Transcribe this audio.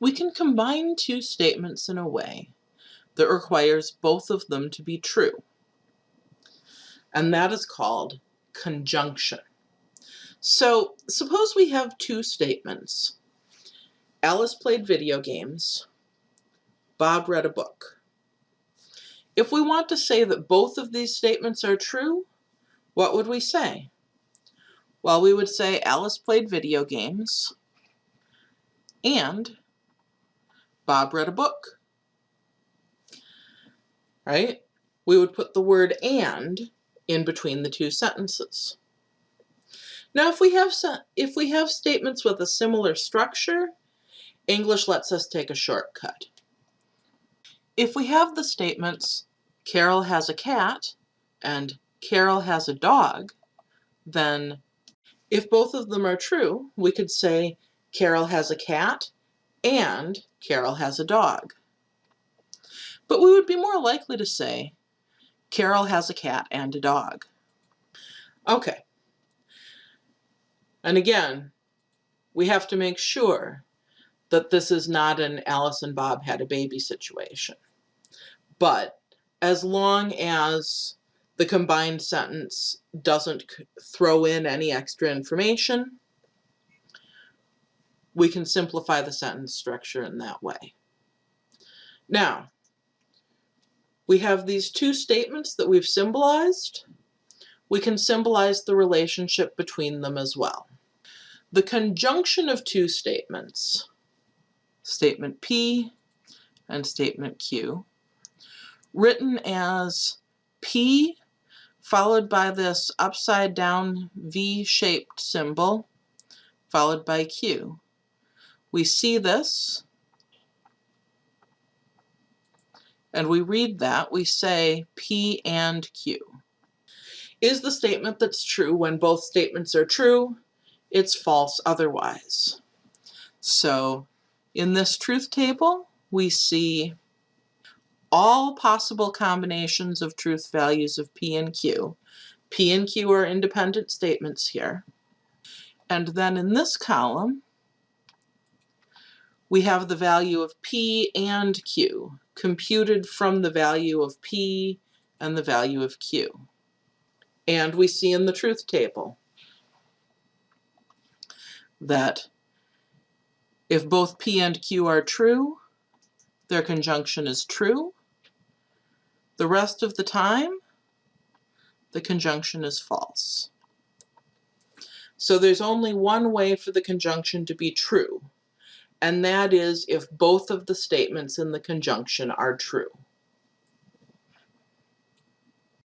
we can combine two statements in a way that requires both of them to be true. And that is called conjunction. So suppose we have two statements. Alice played video games. Bob read a book. If we want to say that both of these statements are true, what would we say? Well, we would say Alice played video games and Bob read a book. Right? We would put the word and in between the two sentences. Now, if we have some, if we have statements with a similar structure, English lets us take a shortcut. If we have the statements, Carol has a cat and Carol has a dog, then if both of them are true, we could say Carol has a cat and Carol has a dog. But we would be more likely to say Carol has a cat and a dog. Okay. And again, we have to make sure that this is not an Alice and Bob had a baby situation. But as long as the combined sentence doesn't throw in any extra information, we can simplify the sentence structure in that way. Now, we have these two statements that we've symbolized. We can symbolize the relationship between them as well. The conjunction of two statements, statement P and statement Q, written as P followed by this upside down V-shaped symbol, followed by Q. We see this, and we read that, we say P and Q. Is the statement that's true when both statements are true? It's false otherwise. So in this truth table, we see all possible combinations of truth values of P and Q. P and Q are independent statements here. And then in this column, we have the value of P and Q, computed from the value of P and the value of Q. And we see in the truth table that if both P and Q are true, their conjunction is true. The rest of the time, the conjunction is false. So there's only one way for the conjunction to be true, and that is if both of the statements in the conjunction are true.